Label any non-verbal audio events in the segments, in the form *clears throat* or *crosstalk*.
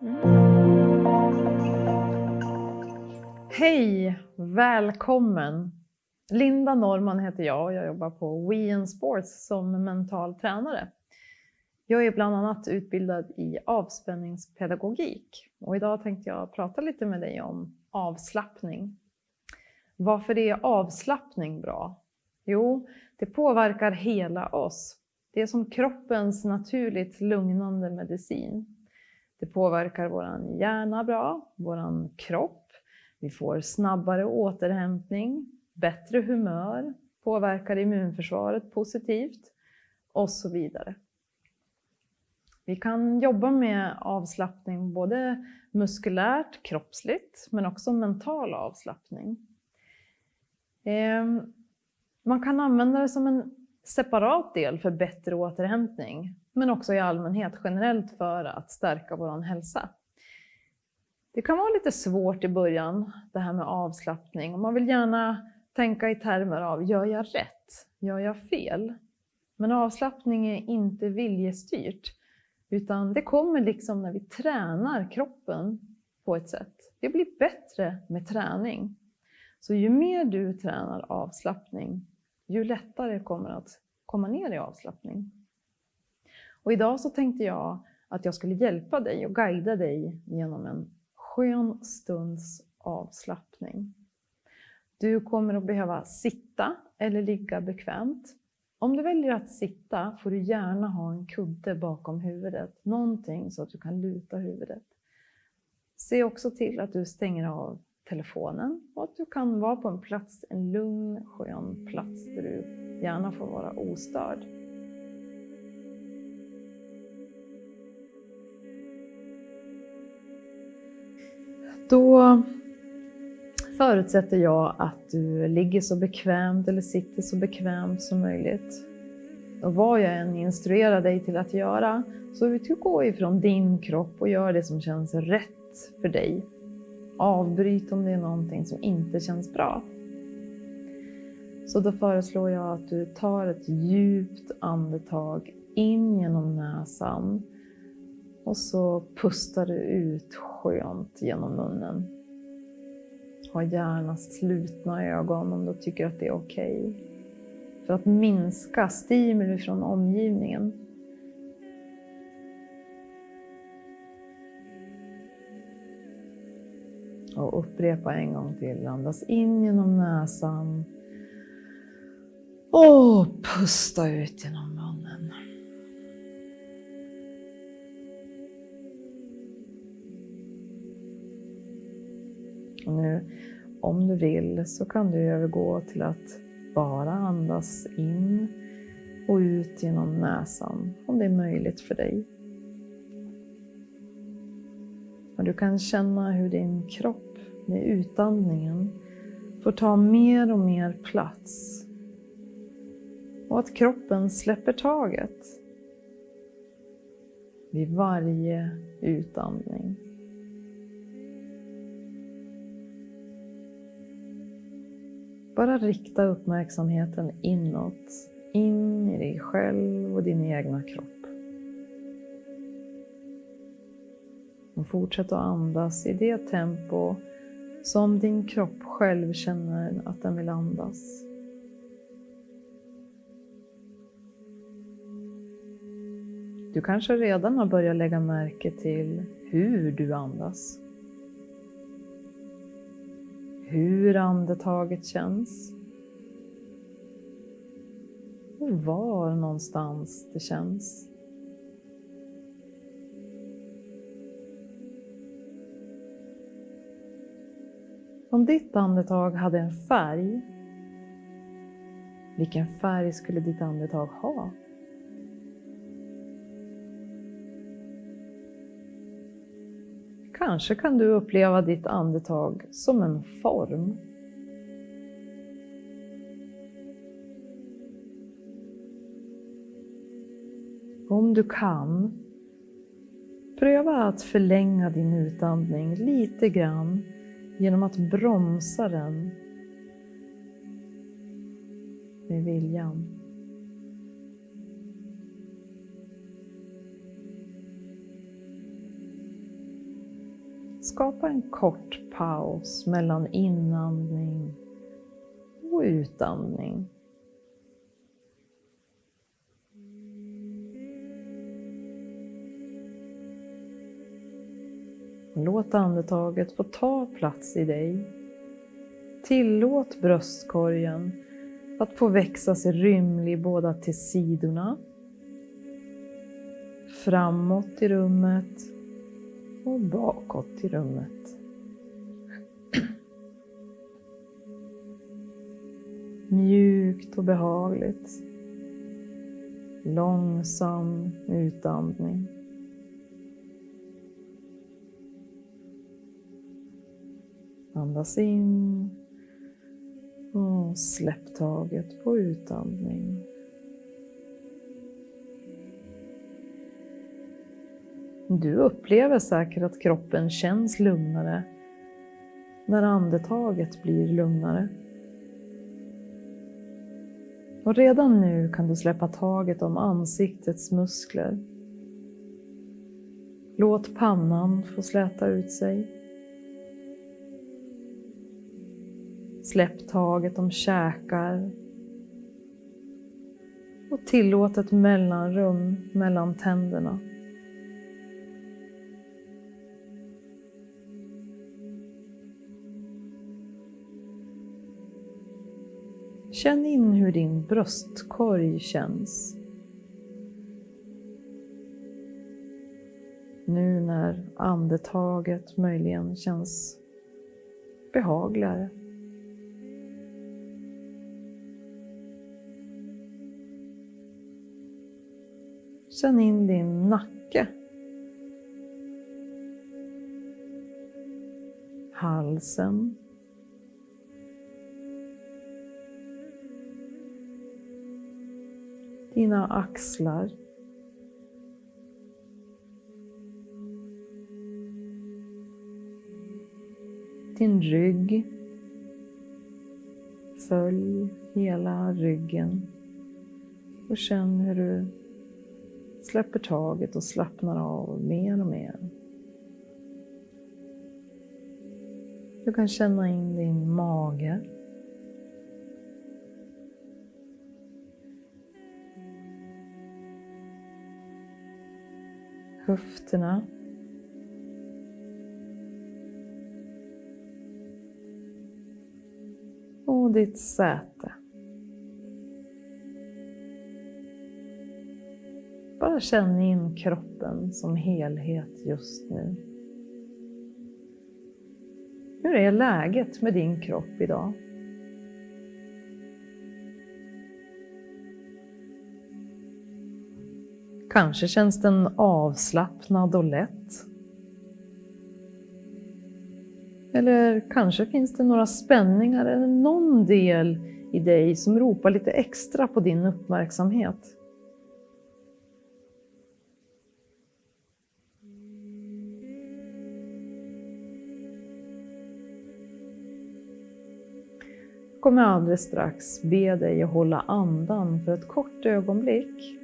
Mm. Hej! Välkommen! Linda Norman heter jag och jag jobbar på We Sports som mental tränare. Jag är bland annat utbildad i avspänningspedagogik och idag tänkte jag prata lite med dig om avslappning. Varför är avslappning bra? Jo, det påverkar hela oss. Det är som kroppens naturligt lugnande medicin. Det påverkar vår hjärna bra, vår kropp. Vi får snabbare återhämtning, bättre humör, påverkar immunförsvaret positivt och så vidare. Vi kan jobba med avslappning både muskulärt, kroppsligt, men också mental avslappning. Ehm, man kan använda det som en separat del för bättre återhämtning, men också i allmänhet generellt för att stärka vår hälsa. Det kan vara lite svårt i början, det här med avslappning. Och man vill gärna tänka i termer av, gör jag rätt? Gör jag fel? Men avslappning är inte viljestyrt, utan det kommer liksom när vi tränar kroppen på ett sätt. Det blir bättre med träning. Så ju mer du tränar avslappning, ju lättare kommer att komma ner i avslappning. Och idag så tänkte jag att jag skulle hjälpa dig och guida dig genom en skön stunds avslappning. Du kommer att behöva sitta eller ligga bekvämt. Om du väljer att sitta får du gärna ha en kudde bakom huvudet, någonting så att du kan luta huvudet. Se också till att du stänger av telefonen och att du kan vara på en plats, en lugn, skön plats där du gärna får vara ostörd. Då förutsätter jag att du ligger så bekvämt eller sitter så bekvämt som möjligt. Och vad jag än instruerar dig till att göra så utgå ifrån din kropp och gör det som känns rätt för dig. Avbryt om det är någonting som inte känns bra. Så då föreslår jag att du tar ett djupt andetag in genom näsan och så pustar du ut skönt genom munnen. Ha gärna slutna ögon om du tycker att det är okej. Okay. För att minska stimuli från omgivningen. Och upprepa en gång till. Andas in genom näsan. Och pusta ut genom Och nu, om du vill, så kan du övergå till att bara andas in och ut genom näsan, om det är möjligt för dig. Och du kan känna hur din kropp med utandningen får ta mer och mer plats. Och att kroppen släpper taget vid varje utandning. Bara rikta uppmärksamheten inåt, in i dig själv och din egna kropp. Och fortsätt att andas i det tempo som din kropp själv känner att den vill andas. Du kanske redan har börjat lägga märke till hur du andas hur andetaget känns. Och var någonstans det känns. Om ditt andetag hade en färg, vilken färg skulle ditt andetag ha? Kanske kan du uppleva ditt andetag som en form. Om du kan, pröva att förlänga din utandning lite grann genom att bromsa den med viljan. Skapa en kort paus mellan inandning och utandning. Låt andetaget få ta plats i dig. Tillåt bröstkorgen att få växa sig rymlig båda till sidorna, framåt i rummet och bakåt i rummet. *clears throat* Mjukt och behagligt. Långsam utandning. Andas in och släpp taget på utandning. Du upplever säkert att kroppen känns lugnare när andetaget blir lugnare. Och redan nu kan du släppa taget om ansiktets muskler. Låt pannan få släta ut sig. Släpp taget om käkar och tillåt ett mellanrum mellan tänderna. Känn in hur din bröstkorg känns. Nu när andetaget möjligen känns behagligare. Känn in din nacke. Halsen. Dina axlar. Din rygg. Följ hela ryggen och känn hur du släpper taget och slappnar av mer och mer. Du kan känna in din mage. Höfterna. Och ditt säte. Bara känn in kroppen som helhet just nu. Hur är läget med din kropp idag? Kanske känns den avslappnad och lätt. Eller kanske finns det några spänningar eller någon del i dig som ropar lite extra på din uppmärksamhet. kommer alldeles strax be dig att hålla andan för ett kort ögonblick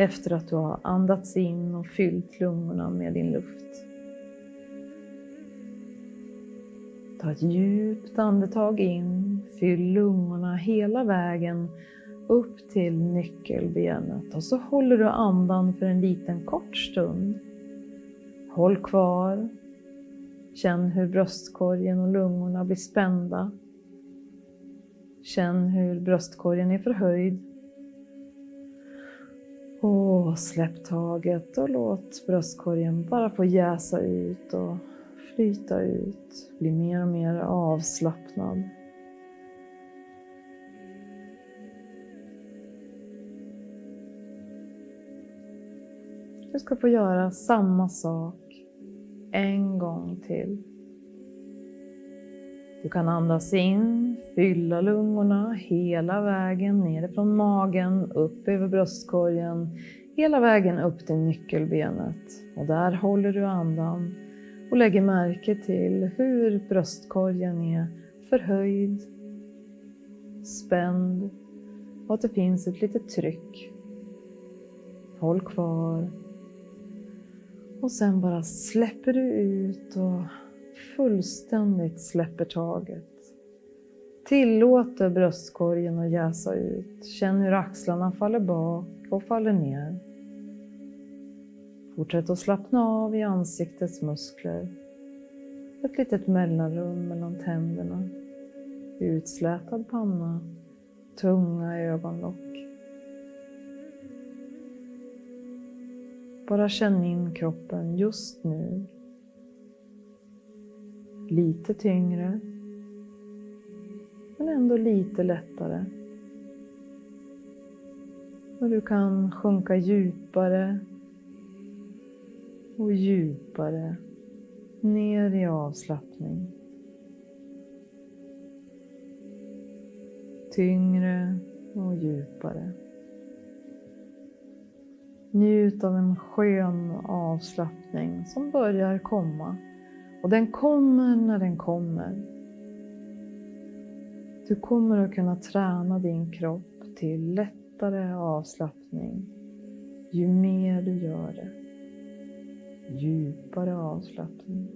efter att du har andats in och fyllt lungorna med din luft. Ta ett djupt andetag in, fyll lungorna hela vägen upp till nyckelbenet och så håller du andan för en liten kort stund. Håll kvar. Känn hur bröstkorgen och lungorna blir spända. Känn hur bröstkorgen är förhöjd. Och släpp taget och låt bröstkorgen bara få jäsa ut och flyta ut. Bli mer och mer avslappnad. Du ska få göra samma sak en gång till. Du kan andas in, fylla lungorna hela vägen nerifrån magen, upp över bröstkorgen, hela vägen upp till nyckelbenet. Och där håller du andan och lägger märke till hur bröstkorgen är förhöjd, spänd och att det finns ett litet tryck. Håll kvar. Och sen bara släpper du ut och fullständigt släpper taget. Tillåter bröstkorgen att jäsa ut. Känn hur axlarna faller bak och faller ner. Fortsätt att slappna av i ansiktets muskler. Ett litet mellanrum mellan tänderna. Utslätad panna. Tunga ögonlock. Bara känn in kroppen just nu. Lite tyngre, men ändå lite lättare. Och du kan sjunka djupare och djupare ner i avslappning. Tyngre och djupare. Njut av en skön avslappning som börjar komma. Och den kommer när den kommer. Du kommer att kunna träna din kropp till lättare avslappning ju mer du gör det. Djupare avslappning.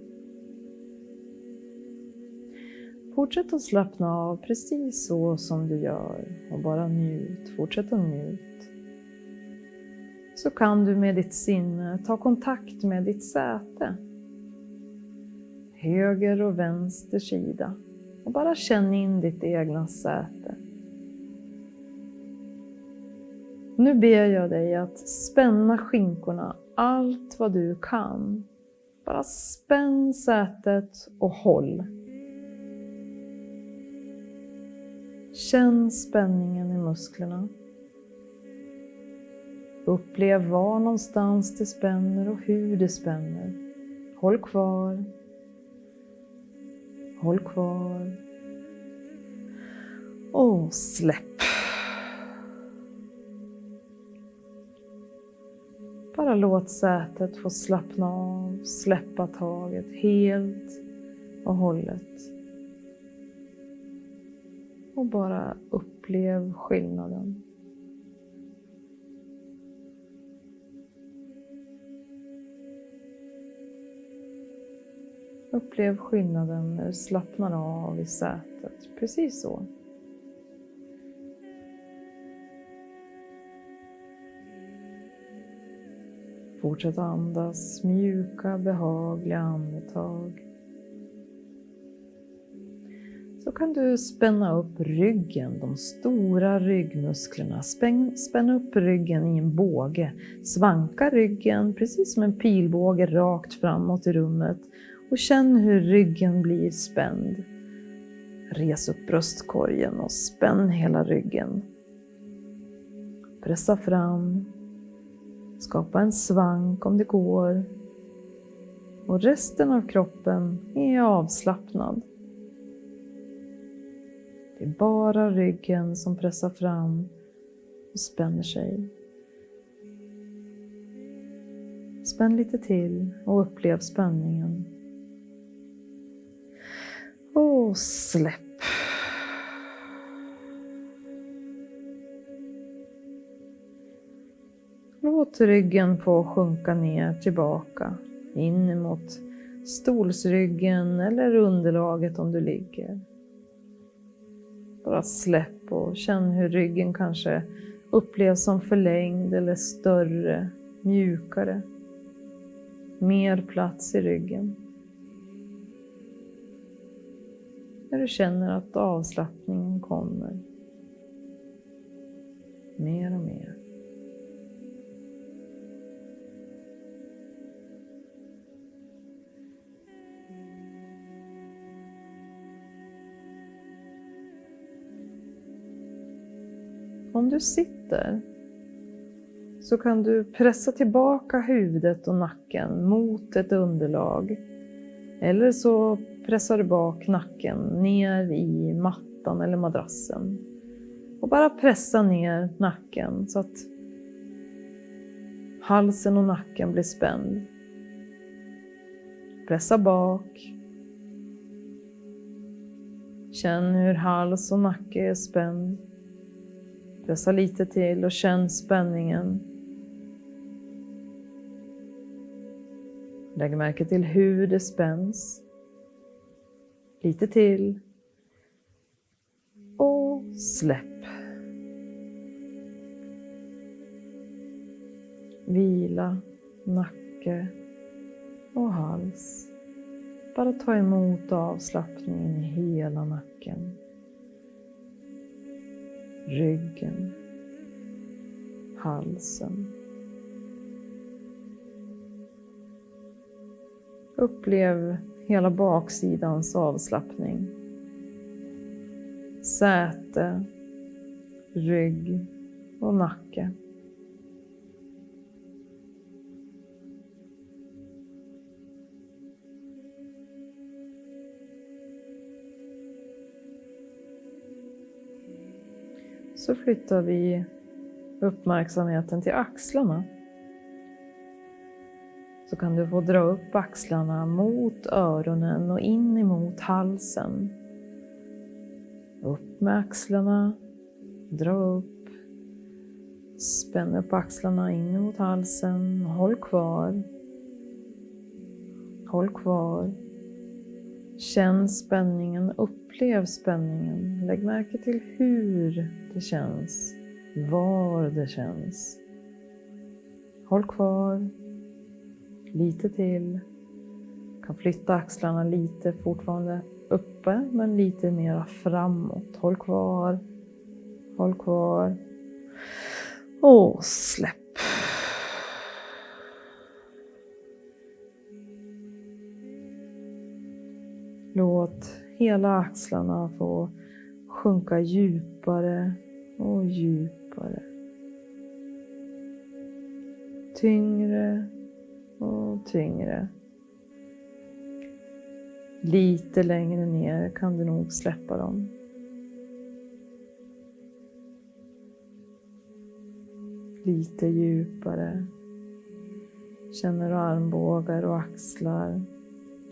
Fortsätt att slappna av precis så som du gör och bara njut. Fortsätt att njut så kan du med ditt sinne ta kontakt med ditt säte. Höger och vänster sida. Och bara känn in ditt egna säte. Nu ber jag dig att spänna skinkorna allt vad du kan. Bara spänn sätet och håll. Känn spänningen i musklerna. Upplev var någonstans det spänner och hur det spänner. Håll kvar. Håll kvar. Och släpp. Bara låt sätet få slappna av, släppa taget helt och hållet. Och bara upplev skillnaden. Upplev skillnaden när du slappnar av i sätet. Precis så. Fortsätt andas mjuka, behagliga andetag. Så kan du spänna upp ryggen, de stora ryggmusklerna. Spänn, spänn upp ryggen i en båge. Svanka ryggen precis som en pilbåge rakt framåt i rummet och känn hur ryggen blir spänd. Res upp bröstkorgen och spänn hela ryggen. Pressa fram. Skapa en svank om det går. Och resten av kroppen är avslappnad. Det är bara ryggen som pressar fram och spänner sig. Spänn lite till och upplev spänningen. Och släpp. Låt ryggen få sjunka ner tillbaka in mot stolsryggen eller underlaget om du ligger. Bara släpp och känn hur ryggen kanske upplevs som förlängd eller större, mjukare. Mer plats i ryggen. När du känner att avslappningen kommer mer och mer. Om du sitter så kan du pressa tillbaka huvudet och nacken mot ett underlag. Eller så pressar du bak nacken ner i mattan eller madrassen. Och bara pressa ner nacken så att halsen och nacken blir spänd. Pressa bak. Känn hur hals och nacke är spänd. Pressa lite till och känn spänningen. Lägg märke till hur det spänns. Lite till. Och släpp. Vila, nacke och hals. Bara ta emot avslappningen i hela nacken. Ryggen. Halsen. Upplev hela baksidans avslappning. Säte, rygg och nacke. Så flyttar vi uppmärksamheten till axlarna så kan du få dra upp axlarna mot öronen och in emot halsen. Upp med axlarna, dra upp. Spänn upp axlarna in mot halsen, håll kvar. Håll kvar. Känn spänningen, upplev spänningen. Lägg märke till hur det känns, var det känns. Håll kvar lite till. Kan flytta axlarna lite, fortfarande uppe, men lite mera framåt. Håll kvar. Håll kvar. Och släpp. Låt hela axlarna få sjunka djupare och djupare. Tyngre och tyngre. Lite längre ner kan du nog släppa dem. Lite djupare. Känner armbågar och axlar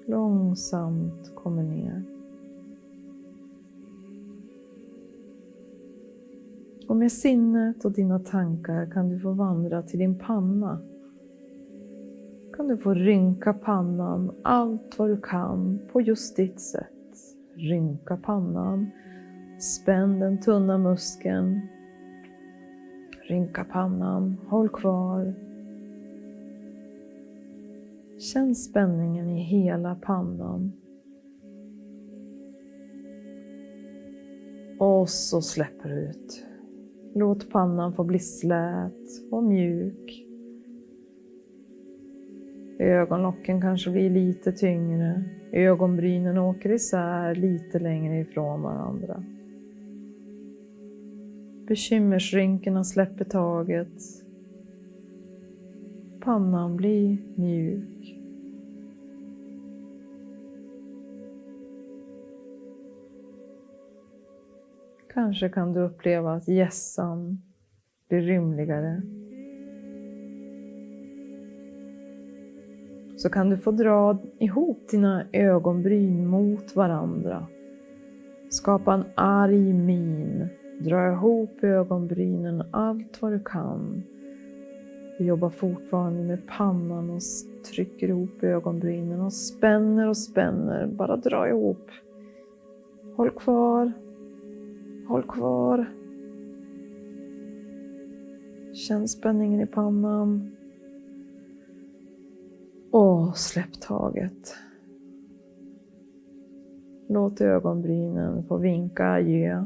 långsamt kommer ner. Och med sinnet och dina tankar kan du få vandra till din panna kan du få rynka pannan allt vad du kan på just ditt sätt. Rynka pannan, spänn den tunna muskeln. Rynka pannan, håll kvar. Känn spänningen i hela pannan. Och så släpper du ut. Låt pannan få bli slät och mjuk. Ögonlocken kanske blir lite tyngre. Ögonbrynen åker isär lite längre ifrån varandra. Bekymmersrynkorna släpper taget. Pannan blir mjuk. Kanske kan du uppleva att gässan blir rymligare. Så kan du få dra ihop dina ögonbryn mot varandra. Skapa en arg min. Dra ihop ögonbrynen allt vad du kan. Du jobbar fortfarande med pannan och trycker ihop ögonbrynen och spänner och spänner. Bara dra ihop. Håll kvar. Håll kvar. Känn spänningen i pannan. Och släpp taget. Låt ögonbrynen få vinka adjö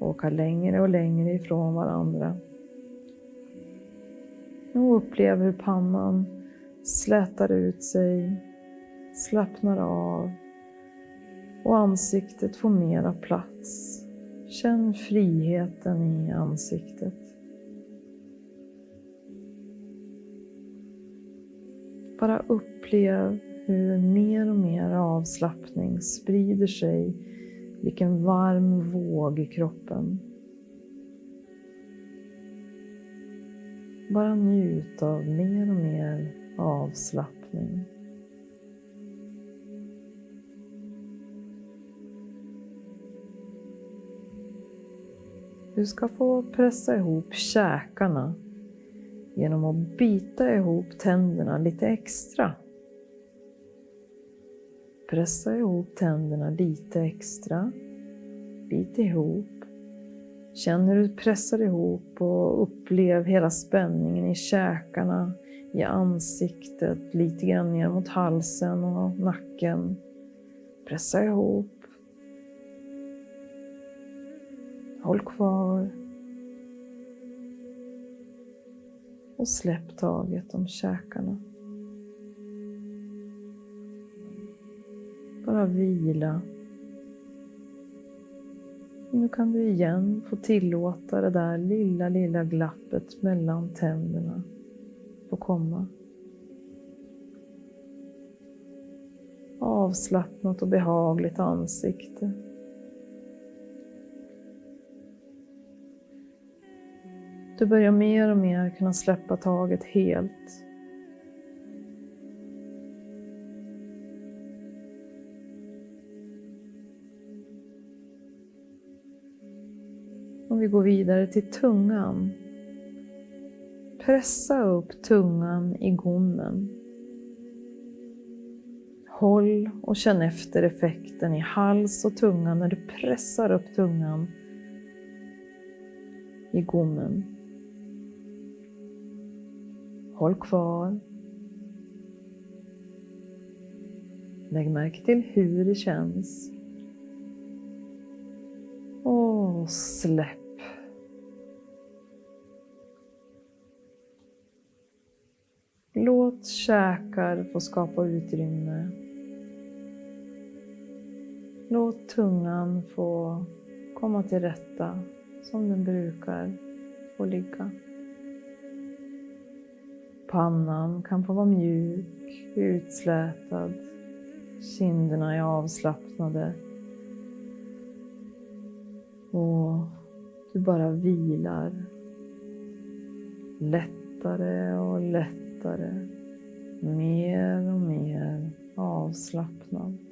och åka längre och längre ifrån varandra. Och upplev hur pannan slätar ut sig, slappnar av och ansiktet får mera plats. Känn friheten i ansiktet. Bara upplev hur mer och mer avslappning sprider sig, vilken varm våg i kroppen. Bara njut av mer och mer avslappning. Du ska få pressa ihop käkarna genom att bita ihop tänderna lite extra. pressa ihop tänderna lite extra. Bit ihop. Känn hur du pressar ihop och upplev hela spänningen i käkarna, i ansiktet, lite grann ner mot halsen och nacken. Pressa ihop. Håll kvar. Och släpp taget om käkarna. Bara vila. Nu kan du igen få tillåta det där lilla, lilla glappet mellan tänderna få komma. Avslappnat och behagligt ansikte. Du börjar mer och mer kunna släppa taget helt. Och vi går vidare till tungan. Pressa upp tungan i gommen. Håll och känn efter effekten i hals och tunga när du pressar upp tungan i gommen. Håll kvar. Lägg märke till hur det känns. Och släpp. Låt käkar få skapa utrymme. Låt tungan få komma till rätta som den brukar och ligga. Pannan kan få vara mjuk, utslätad. Kinderna är avslappnade. Och du bara vilar. Lättare och lättare. Mer och mer avslappnad.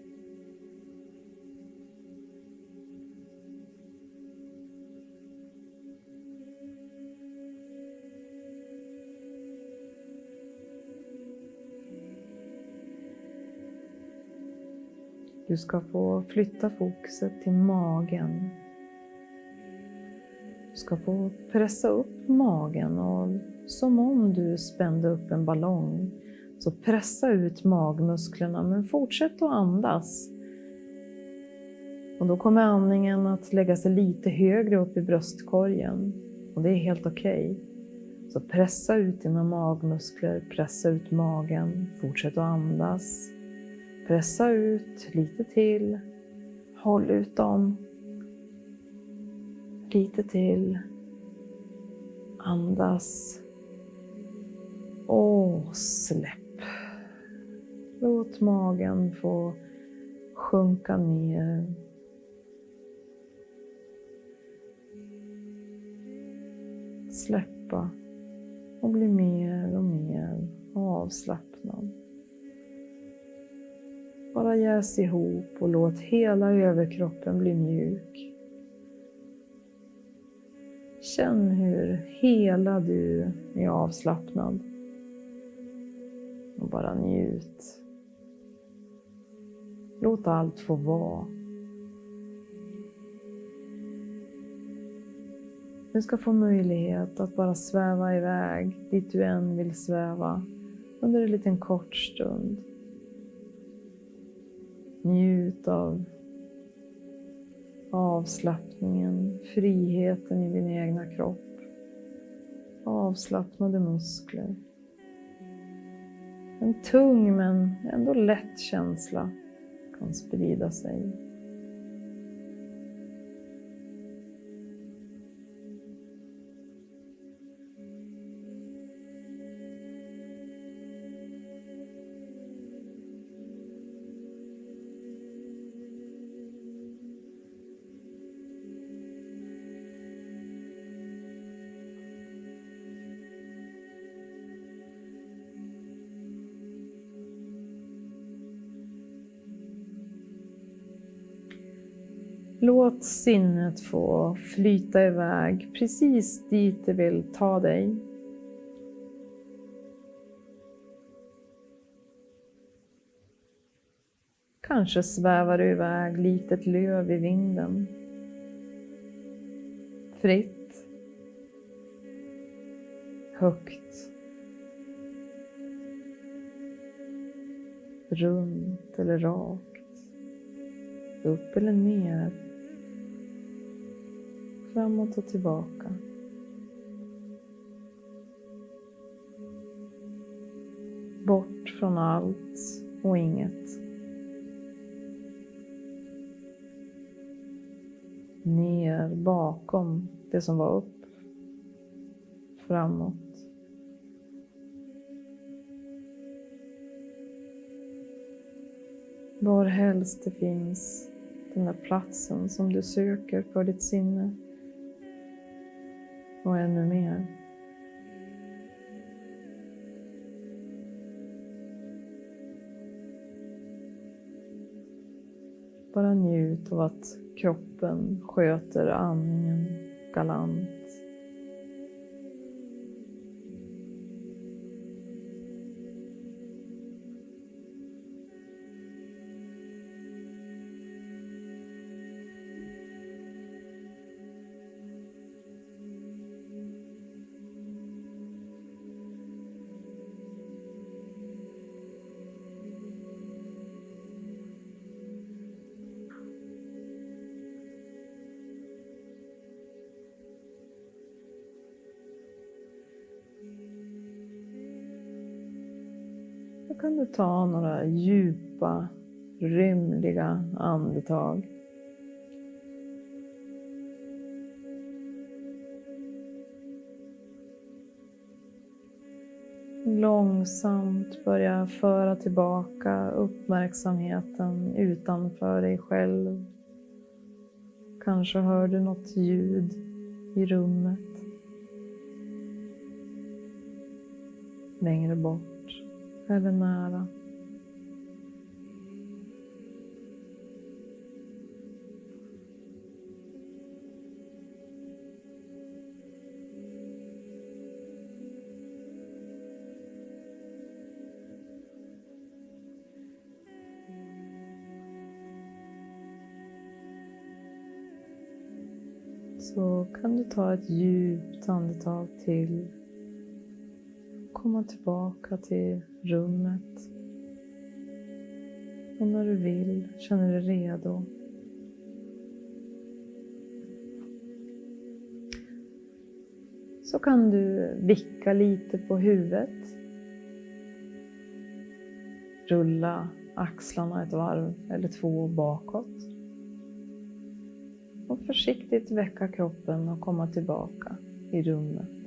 Du ska få flytta fokuset till magen. Du ska få pressa upp magen och som om du spände upp en ballong. Så pressa ut magmusklerna men fortsätt att andas. Och då kommer andningen att lägga sig lite högre upp i bröstkorgen och det är helt okej. Okay. Så pressa ut dina magmuskler, pressa ut magen, fortsätt att andas. Pressa ut lite till. Håll ut dem. Lite till. Andas. Och släpp. Låt magen få sjunka ner. Släppa och bli mer och mer avslappnad. Bara jäs ihop och låt hela överkroppen bli mjuk. Känn hur hela du är avslappnad. Och bara njut. Låt allt få vara. Du ska få möjlighet att bara sväva iväg dit du än vill sväva under en liten kort stund. Njut av avslappningen, friheten i din egna kropp. Avslappnade muskler. En tung men ändå lätt känsla kan sprida sig. Låt sinnet få flyta iväg precis dit det vill ta dig. Kanske svävar du iväg litet löv i vinden. Fritt. Högt. Runt eller rakt. Upp eller ner. Framåt och tillbaka. Bort från allt och inget. Ner bakom det som var upp. Framåt. Var helst det finns den där platsen som du söker för ditt sinne. Och ännu mer. Bara njut av att kroppen sköter andningen galant. Ta några djupa, rymliga andetag. Långsamt börja föra tillbaka uppmärksamheten utanför dig själv. Kanske hör du något ljud i rummet. Längre bort eller nära. Så kan du ta ett djupt andetag till. Komma tillbaka till rummet. Och när du vill, känner dig redo. Så kan du vicka lite på huvudet. Rulla axlarna ett varv eller två bakåt och försiktigt väcka kroppen och komma tillbaka i rummet.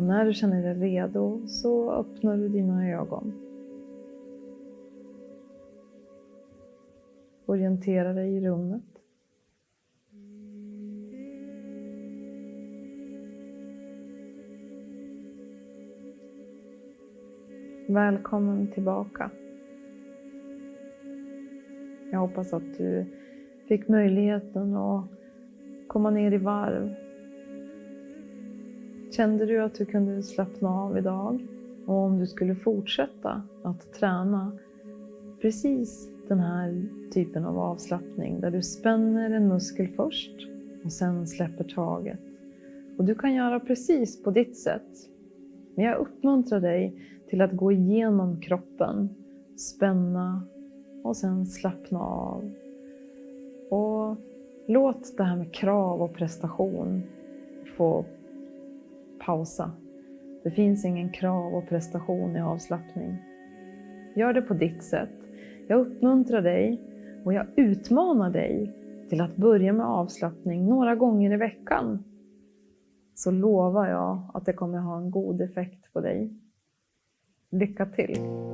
Och när du känner dig redo så öppnar du dina ögon. Orientera dig i rummet. Välkommen tillbaka. Jag hoppas att du fick möjligheten att komma ner i varv. Kände du att du kunde slappna av idag? Och om du skulle fortsätta att träna precis den här typen av avslappning där du spänner en muskel först och sen släpper taget. Och du kan göra precis på ditt sätt. Men jag uppmuntrar dig till att gå igenom kroppen, spänna och sen slappna av och låt det här med krav och prestation få pausa. Det finns ingen krav och prestation i avslappning. Gör det på ditt sätt. Jag uppmuntrar dig och jag utmanar dig till att börja med avslappning några gånger i veckan. Så lovar jag att det kommer ha en god effekt på dig. Lycka till!